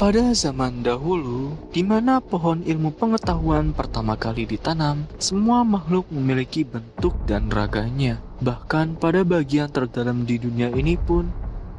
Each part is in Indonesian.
Pada zaman dahulu, di mana pohon ilmu pengetahuan pertama kali ditanam, semua makhluk memiliki bentuk dan raganya. Bahkan pada bagian terdalam di dunia ini pun,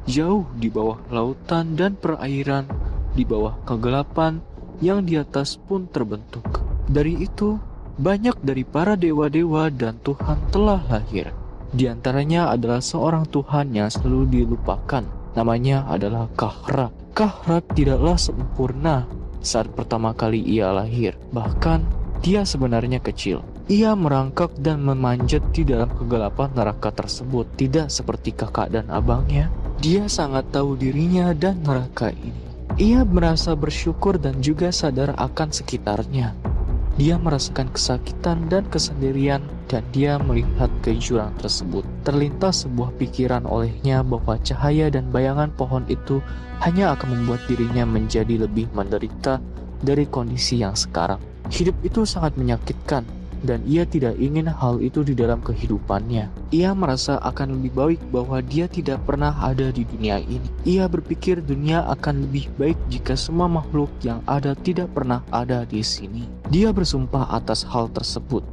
jauh di bawah lautan dan perairan, di bawah kegelapan yang di atas pun terbentuk. Dari itu, banyak dari para dewa-dewa dan Tuhan telah lahir. Di antaranya adalah seorang Tuhan yang selalu dilupakan. Namanya adalah Kahra. Kahra tidaklah sempurna saat pertama kali ia lahir. Bahkan, dia sebenarnya kecil. Ia merangkak dan memanjat di dalam kegelapan neraka tersebut. Tidak seperti kakak dan abangnya. Dia sangat tahu dirinya dan neraka ini. Ia merasa bersyukur dan juga sadar akan sekitarnya. Dia merasakan kesakitan dan kesendirian dan dia melihat ke jurang tersebut. Terlintas sebuah pikiran olehnya bahwa cahaya dan bayangan pohon itu hanya akan membuat dirinya menjadi lebih menderita dari kondisi yang sekarang. Hidup itu sangat menyakitkan dan ia tidak ingin hal itu di dalam kehidupannya. Ia merasa akan lebih baik bahwa dia tidak pernah ada di dunia ini. Ia berpikir dunia akan lebih baik jika semua makhluk yang ada tidak pernah ada di sini. Dia bersumpah atas hal tersebut.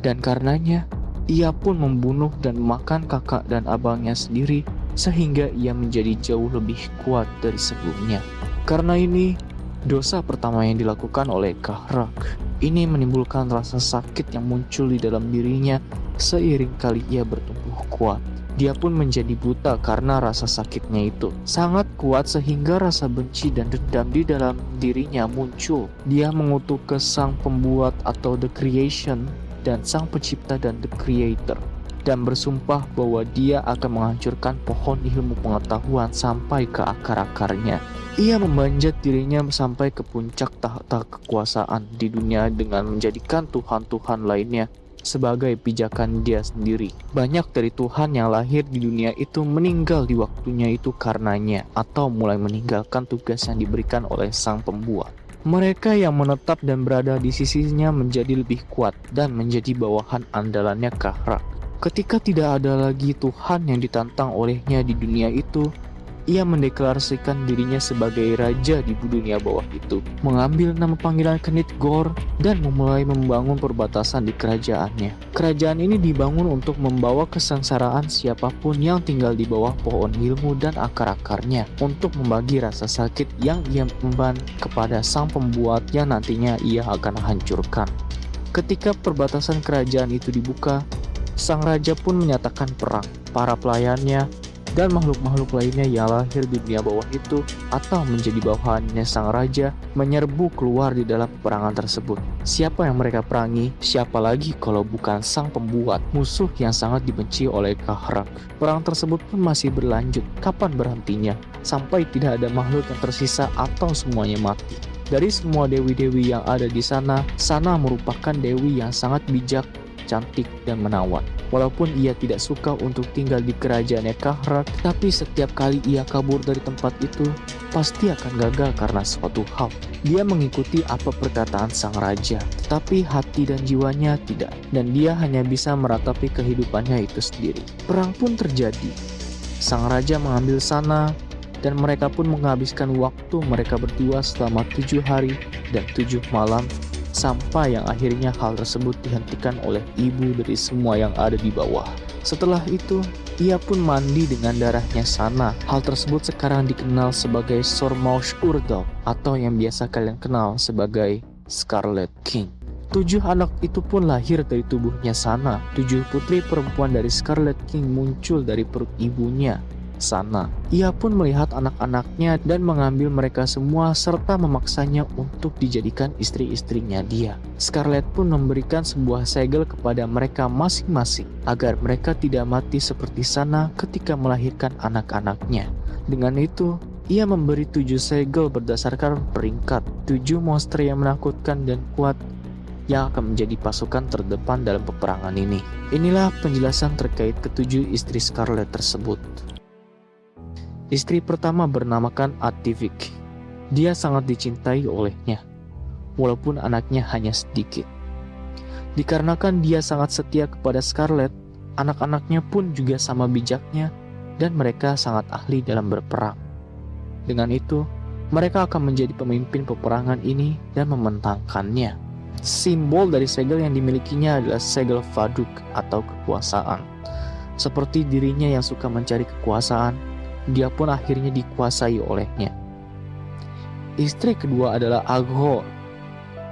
Dan karenanya, ia pun membunuh dan memakan kakak dan abangnya sendiri sehingga ia menjadi jauh lebih kuat dari sebelumnya. Karena ini, dosa pertama yang dilakukan oleh Kahrak ini menimbulkan rasa sakit yang muncul di dalam dirinya seiring kali ia bertumbuh kuat. Dia pun menjadi buta karena rasa sakitnya itu. Sangat kuat sehingga rasa benci dan dendam di dalam dirinya muncul. Dia mengutuk ke sang pembuat atau the creation dan sang pencipta dan the creator dan bersumpah bahwa dia akan menghancurkan pohon ilmu pengetahuan sampai ke akar-akarnya. Ia memanjat dirinya sampai ke puncak tahta kekuasaan di dunia dengan menjadikan Tuhan-Tuhan lainnya sebagai pijakan dia sendiri. Banyak dari Tuhan yang lahir di dunia itu meninggal di waktunya itu karenanya atau mulai meninggalkan tugas yang diberikan oleh sang pembuat. Mereka yang menetap dan berada di sisinya menjadi lebih kuat dan menjadi bawahan andalannya Kahra. Ketika tidak ada lagi Tuhan yang ditantang olehnya di dunia itu, ia mendeklarasikan dirinya sebagai raja di dunia bawah itu, mengambil nama panggilan Kenit Gor, dan memulai membangun perbatasan di kerajaannya. Kerajaan ini dibangun untuk membawa kesengsaraan siapa pun yang tinggal di bawah pohon ilmu dan akar-akarnya, untuk membagi rasa sakit yang ia memban kepada sang pembuat yang nantinya ia akan hancurkan. Ketika perbatasan kerajaan itu dibuka, sang raja pun menyatakan perang. Para pelayannya dan makhluk-makhluk lainnya yang lahir di dunia bawah itu atau menjadi bawahannya sang raja menyerbu keluar di dalam peperangan tersebut. Siapa yang mereka perangi? Siapa lagi kalau bukan sang pembuat, musuh yang sangat dibenci oleh Kahrak. Perang tersebut pun masih berlanjut. Kapan berhentinya? Sampai tidak ada makhluk yang tersisa atau semuanya mati. Dari semua dewi-dewi yang ada di sana, Sana merupakan dewi yang sangat bijak cantik dan menawan. Walaupun ia tidak suka untuk tinggal di kerajaannya Kahrat, tapi setiap kali ia kabur dari tempat itu, pasti akan gagal karena suatu hal. Dia mengikuti apa perkataan sang raja, tetapi hati dan jiwanya tidak, dan dia hanya bisa meratapi kehidupannya itu sendiri. Perang pun terjadi. Sang raja mengambil sana, dan mereka pun menghabiskan waktu mereka berdua selama tujuh hari dan tujuh malam sampai yang akhirnya hal tersebut dihentikan oleh ibu dari semua yang ada di bawah. Setelah itu, ia pun mandi dengan darahnya sana. Hal tersebut sekarang dikenal sebagai Sormaush Urdok atau yang biasa kalian kenal sebagai Scarlet King. Tujuh anak itu pun lahir dari tubuhnya sana. Tujuh putri perempuan dari Scarlet King muncul dari perut ibunya sana. Ia pun melihat anak-anaknya dan mengambil mereka semua serta memaksanya untuk dijadikan istri-istrinya dia. Scarlett pun memberikan sebuah segel kepada mereka masing-masing agar mereka tidak mati seperti sana ketika melahirkan anak-anaknya. Dengan itu, ia memberi tujuh segel berdasarkan peringkat tujuh monster yang menakutkan dan kuat yang akan menjadi pasukan terdepan dalam peperangan ini. Inilah penjelasan terkait ketujuh istri Scarlet tersebut. Istri pertama bernamakan Ativik. Dia sangat dicintai olehnya, walaupun anaknya hanya sedikit. Dikarenakan dia sangat setia kepada Scarlett, anak-anaknya pun juga sama bijaknya dan mereka sangat ahli dalam berperang. Dengan itu, mereka akan menjadi pemimpin peperangan ini dan membentangkannya. Simbol dari segel yang dimilikinya adalah segel Faduk atau kekuasaan. Seperti dirinya yang suka mencari kekuasaan, dia pun akhirnya dikuasai olehnya. Istri kedua adalah Aghor.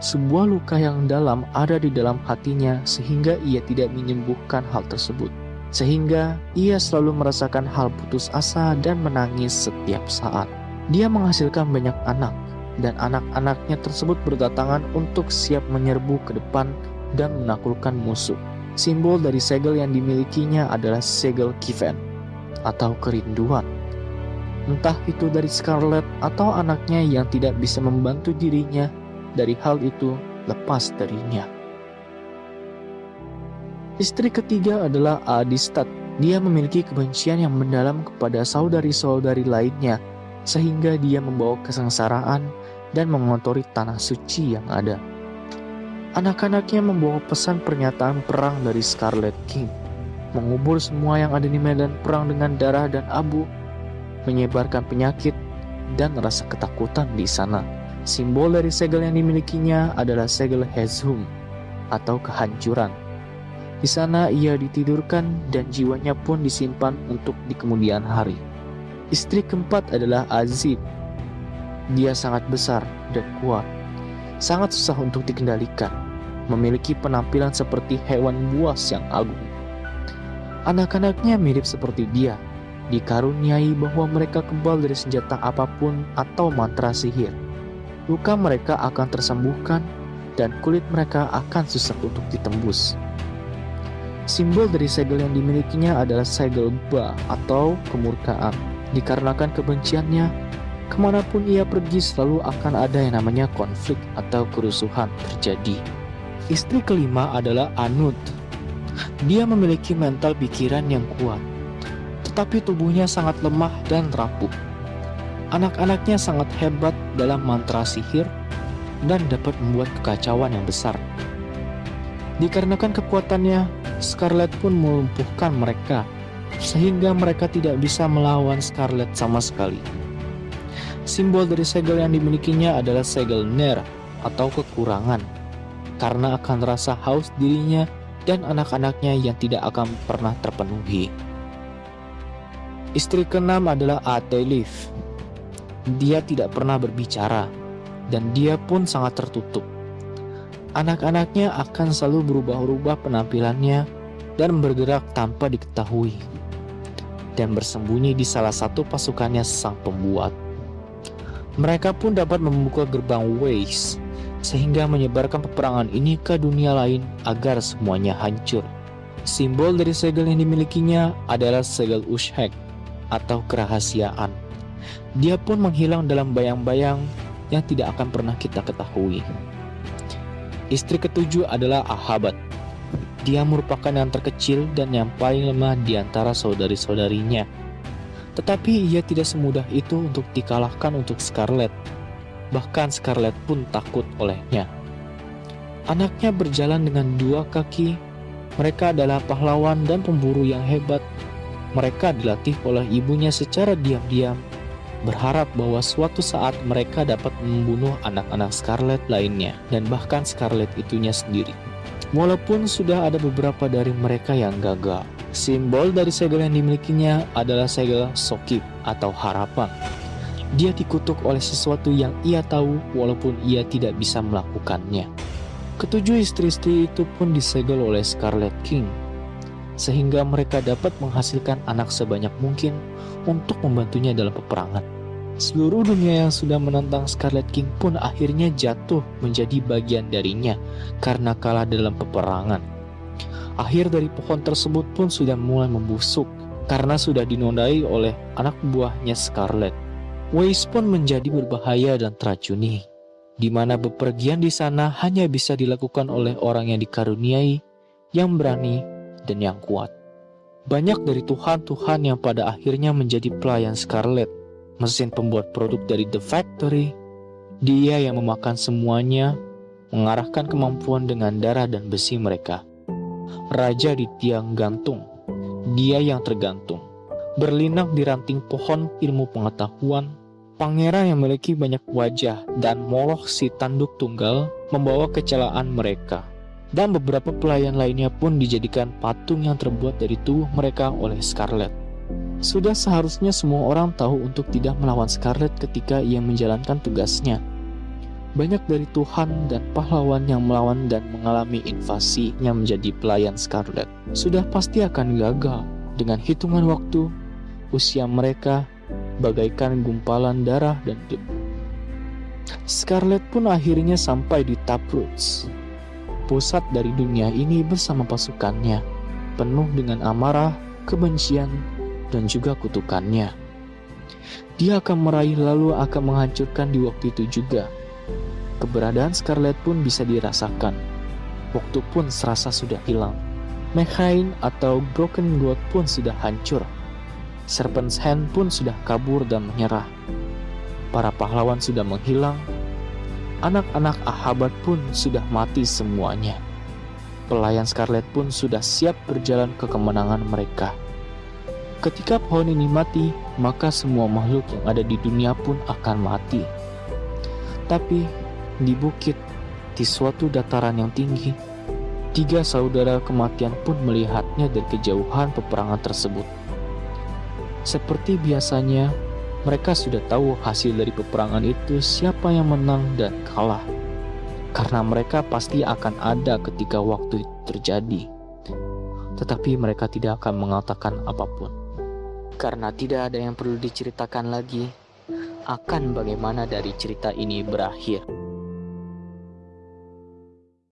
Sebuah luka yang dalam ada di dalam hatinya sehingga ia tidak menyembuhkan hal tersebut. Sehingga ia selalu merasakan hal putus asa dan menangis setiap saat. Dia menghasilkan banyak anak, dan anak-anaknya tersebut berdatangan untuk siap menyerbu ke depan dan menaklukkan musuh. Simbol dari segel yang dimilikinya adalah segel Kiven, atau kerinduan. Entah itu dari Scarlet atau anaknya yang tidak bisa membantu dirinya dari hal itu lepas darinya. Istri ketiga adalah Adistat. Dia memiliki kebencian yang mendalam kepada saudari-saudari lainnya sehingga dia membawa kesengsaraan dan mengotori tanah suci yang ada. Anak-anaknya membawa pesan pernyataan perang dari Scarlet King, mengubur semua yang ada di medan perang dengan darah dan abu, menyebarkan penyakit dan rasa ketakutan di sana. Simbol dari segel yang dimilikinya adalah segel Hezhum atau kehancuran. Di sana ia ditidurkan dan jiwanya pun disimpan untuk di kemudian hari. Istri keempat adalah Azib. Dia sangat besar dan kuat, sangat susah untuk dikendalikan, memiliki penampilan seperti hewan buas yang agung. Anak-anaknya mirip seperti dia, dikaruniai bahwa mereka kebal dari senjata apa pun atau mantra sihir. Luka mereka akan tersembuhkan dan kulit mereka akan susah untuk ditembus. Simbol dari segel yang dimilikinya adalah segel Ba atau kemurkaan. Dikarenakan kebenciannya, ke mana pun ia pergi selalu akan ada yang namanya konflik atau kerusuhan terjadi. Istri kelima adalah Anud. Dia memiliki mental pikiran yang kuat, tetapi tubuhnya sangat lemah dan rapuh. Anak-anaknya sangat hebat dalam mantra sihir dan dapat membuat kekacauan yang besar. Dikarenakan kekuatannya, Scarlet pun melumpuhkan mereka sehingga mereka tidak bisa melawan Scarlet sama sekali. Simbol dari segel yang dimilikinya adalah segel Ner atau kekurangan, karena akan rasa haus dirinya dan anak-anaknya yang tidak akan pernah terpenuhi. Istri keenam adalah Atelif. Dia tidak pernah berbicara, dan dia pun sangat tertutup. Anak-anaknya akan selalu berubah-ubah penampilannya dan bergerak tanpa diketahui dan bersembunyi di salah satu pasukannya sang pembuat. Mereka pun dapat membuka gerbang Waze, sehingga menyebarkan peperangan ini ke dunia lain agar semuanya hancur. Simbol dari segel yang dimilikinya adalah segel Ushek atau kerahasiaan. Dia pun menghilang dalam bayang-bayang yang tidak akan pernah kita ketahui. Istri ketujuh adalah Ahabat dia merupakan yang terkecil dan yang paling lemah di antara saudari-saudarinya. Tetapi ia tidak semudah itu untuk dikalahkan untuk Scarlet. Bahkan Scarlet pun takut olehnya. Anaknya berjalan dengan dua kaki. Mereka adalah pahlawan dan pemburu yang hebat. Mereka dilatih oleh ibunya secara diam-diam, berharap bahwa suatu saat mereka dapat membunuh anak-anak Scarlet lainnya dan bahkan Scarlet itunya sendiri. Walaupun sudah ada beberapa dari mereka yang gagal, simbol dari segel yang dimilikinya adalah segel sokip atau harapan. Dia dikutuk oleh sesuatu yang ia tahu walaupun ia tidak bisa melakukannya. Ketujuh istri-istri itu pun disegel oleh Scarlet King, sehingga mereka dapat menghasilkan anak sebanyak mungkin untuk membantunya dalam peperangan. Seluruh dunia yang sudah menantang Scarlet King pun akhirnya jatuh menjadi bagian darinya karena kalah dalam peperangan. Akhir dari pohon tersebut pun sudah mulai membusuk karena sudah dinodai oleh anak buahnya Scarlet. Waze pun menjadi berbahaya dan teracuni, di mana bepergian di sana hanya bisa dilakukan oleh orang yang dikaruniai, yang berani, dan yang kuat. Banyak dari Tuhan-Tuhan yang pada akhirnya menjadi pelayan Scarlet mesin pembuat produk dari The Factory, dia yang memakan semuanya, mengarahkan kemampuan dengan darah dan besi mereka. Raja di tiang gantung, dia yang tergantung, berlinang di ranting pohon ilmu pengetahuan, Pangeran yang memiliki banyak wajah dan Moloch si tanduk tunggal membawa kecelaan mereka. Dan beberapa pelayan lainnya pun dijadikan patung yang terbuat dari tubuh mereka oleh Scarlet. Sudah seharusnya semua orang tahu untuk tidak melawan Scarlet ketika ia menjalankan tugasnya. Banyak dari Tuhan dan pahlawan yang melawan dan mengalami invasi yang menjadi pelayan Scarlet sudah pasti akan gagal dengan hitungan waktu usia mereka bagaikan gumpalan darah dan debu. Scarlet pun akhirnya sampai di Taproots, pusat dari dunia ini bersama pasukannya, penuh dengan amarah, kebencian, dan juga kutukannya. Dia akan meraih lalu akan menghancurkan di waktu itu juga. Keberadaan Scarlet pun bisa dirasakan. Waktu pun serasa sudah hilang. Mekhain atau Broken God pun sudah hancur. Serpent's Hand pun sudah kabur dan menyerah. Para pahlawan sudah menghilang. Anak-anak Ahabat pun sudah mati semuanya. Pelayan Scarlet pun sudah siap berjalan ke kemenangan mereka. Ketika pohon ini mati, maka semua makhluk yang ada di dunia pun akan mati. Tapi di bukit, di suatu dataran yang tinggi, tiga saudara kematian pun melihatnya dari kejauhan peperangan tersebut. Seperti biasanya, mereka sudah tahu hasil dari peperangan itu siapa yang menang dan kalah. Karena mereka pasti akan ada ketika waktu itu terjadi. Tetapi mereka tidak akan mengatakan apa pun. Karena tidak ada yang perlu diceritakan lagi akan bagaimana dari cerita ini berakhir.